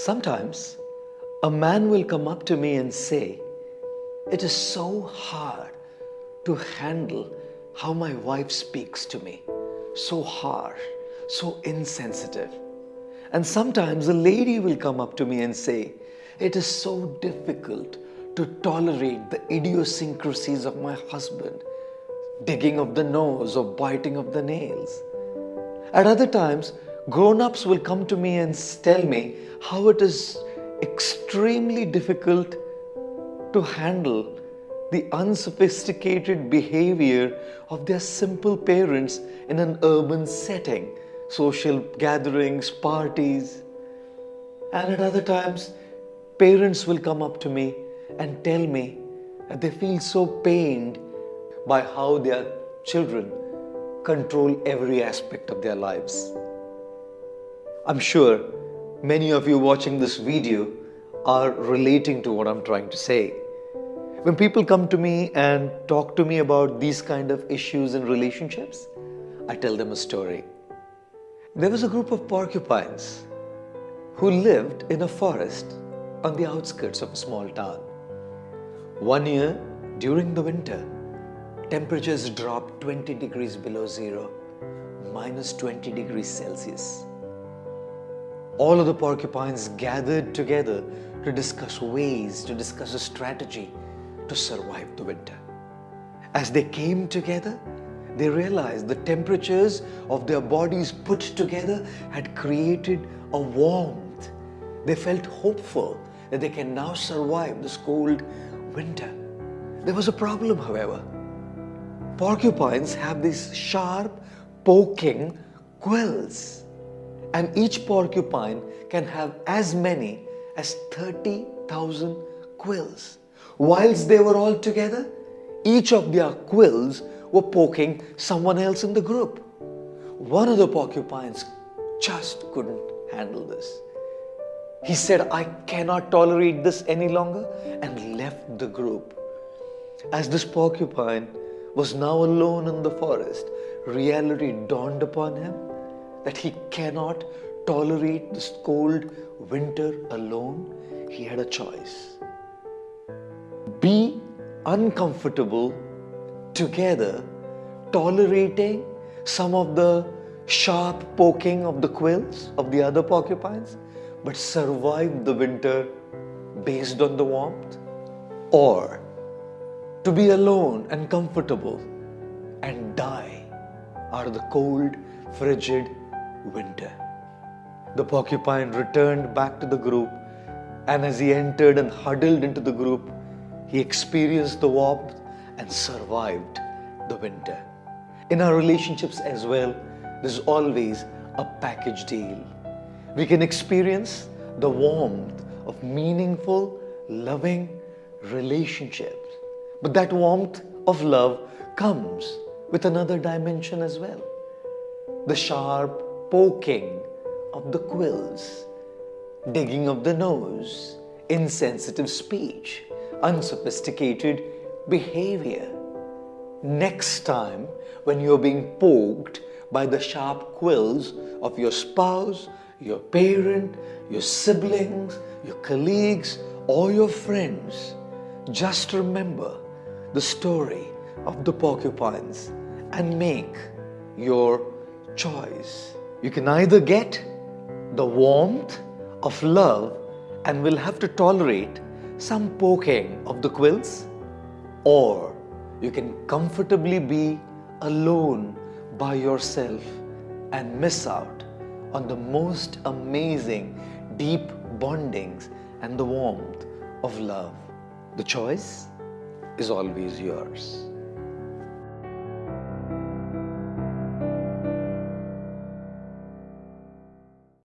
Sometimes a man will come up to me and say, It is so hard to handle how my wife speaks to me. So harsh, so insensitive. And sometimes a lady will come up to me and say, It is so difficult to tolerate the idiosyncrasies of my husband, digging of the nose or biting of the nails. At other times, grown ups will come to me and tell me how it is extremely difficult to handle the unsophisticated behavior of their simple parents in an urban setting, social gatherings, parties. And at other times, parents will come up to me and tell me that they feel so pained by how their children control every aspect of their lives. I'm sure many of you watching this video are relating to what I'm trying to say. When people come to me and talk to me about these kind of issues in relationships, I tell them a story. There was a group of porcupines who lived in a forest on the outskirts of a small town. One year, during the winter, temperatures dropped 20 degrees below zero, minus 20 degrees Celsius. All of the porcupines gathered together to discuss ways, to discuss a strategy to survive the winter. As they came together, they realized the temperatures of their bodies put together had created a warmth. They felt hopeful that they can now survive this cold winter. There was a problem, however. Porcupines have these sharp, poking quills, and each porcupine can have as many as 30,000 quills. Whilst they were all together, each of their quills were poking someone else in the group. One of the porcupines just couldn't handle this. He said, I cannot tolerate this any longer and left the group. As this porcupine was now alone in the forest, reality dawned upon him that he cannot tolerate this cold winter alone. He had a choice. Be uncomfortable together, tolerating some of the sharp poking of the quills of the other porcupines but survive the winter based on the warmth? Or to be alone and comfortable and die out of the cold, frigid winter? The porcupine returned back to the group and as he entered and huddled into the group, he experienced the warmth and survived the winter. In our relationships as well, there's always a package deal we can experience the warmth of meaningful, loving relationships. But that warmth of love comes with another dimension as well. The sharp poking of the quills, digging of the nose, insensitive speech, unsophisticated behavior. Next time when you're being poked by the sharp quills of your spouse, your parent, your siblings, your colleagues, or your friends, just remember the story of the porcupines and make your choice. You can either get the warmth of love and will have to tolerate some poking of the quills, or you can comfortably be alone by yourself and miss out on the most amazing deep bondings and the warmth of love. The choice is always yours.